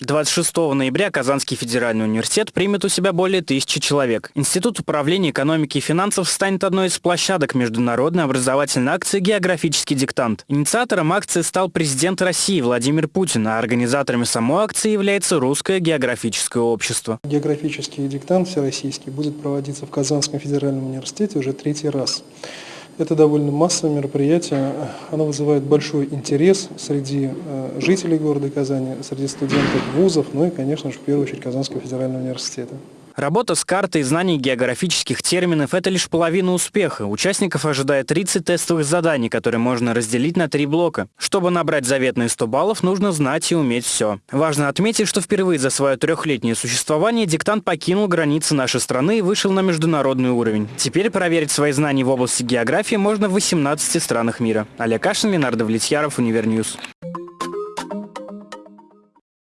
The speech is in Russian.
26 ноября Казанский федеральный университет примет у себя более тысячи человек. Институт управления экономики и финансов станет одной из площадок международной образовательной акции «Географический диктант». Инициатором акции стал президент России Владимир Путин, а организаторами самой акции является Русское географическое общество. Географический диктант всероссийский будет проводиться в Казанском федеральном университете уже третий раз. Это довольно массовое мероприятие, оно вызывает большой интерес среди э, жителей города Казани, среди студентов вузов, ну и, конечно же, в первую очередь Казанского федерального университета. Работа с картой и знание географических терминов – это лишь половина успеха. Участников ожидает 30 тестовых заданий, которые можно разделить на три блока. Чтобы набрать заветные 100 баллов, нужно знать и уметь все. Важно отметить, что впервые за свое трехлетнее существование диктант покинул границы нашей страны и вышел на международный уровень. Теперь проверить свои знания в области географии можно в 18 странах мира. Олег Кашин, Ленар Давлетьяров, Univer News.